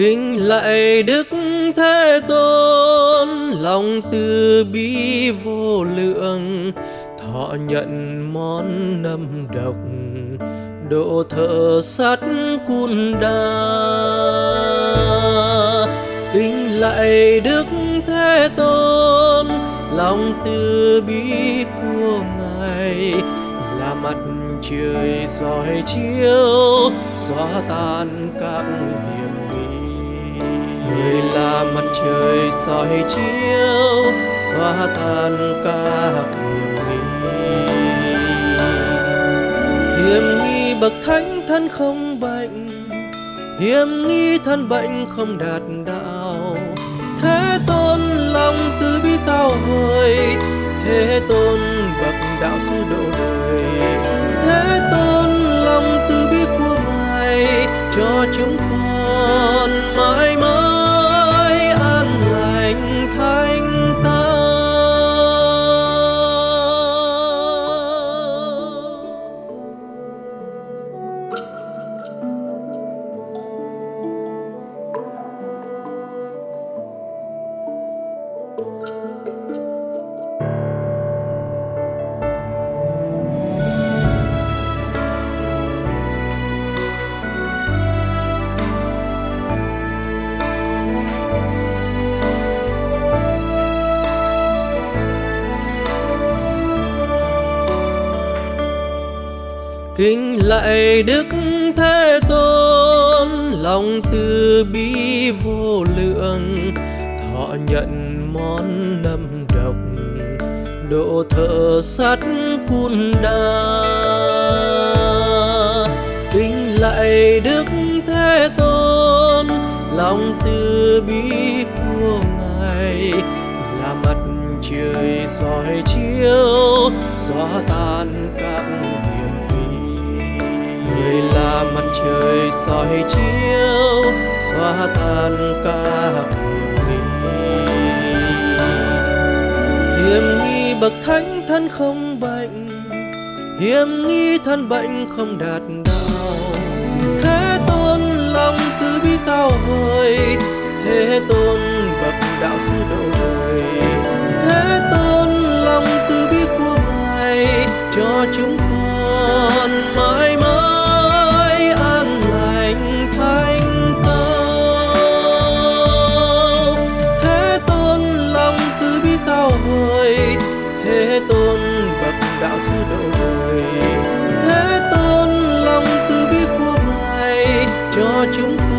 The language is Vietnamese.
kính lạy đức thế tôn, lòng từ bi vô lượng. Thọ nhận món nâm độc, độ thợ sắt cun đa. Kính lạy đức thế tôn, lòng từ bi của ngài. Là mặt trời soi chiếu, xóa tan các hiểm nghi người là mặt trời, soi chiếu, xóa tan các hiểm nghi hiểm nghi bậc thánh thân không bệnh, hiểm nghi thân bệnh không đạt đạo. Thế tôn lòng từ bi tao vời, thế tôn bậc đạo sư độ đời. Kính lạy đức thế tôn, lòng từ bi vô lượng, thọ nhận món nâm độc, độ thợ sắt cun đa. Kính lạy đức thế tôn, lòng từ bi của ngài, là mặt trời soi chiếu, xóa tan các trời soi chiếu, xóa tan các hiểm nghi hiểm nghi bậc thánh thân không bệnh, hiểm nghi thân bệnh không đạt đạo thế tôn lòng từ bi tao vời, thế tôn bậc đạo sư độ đời. Đạo sư độ đời thế tôn lòng từ bi của ngài cho chúng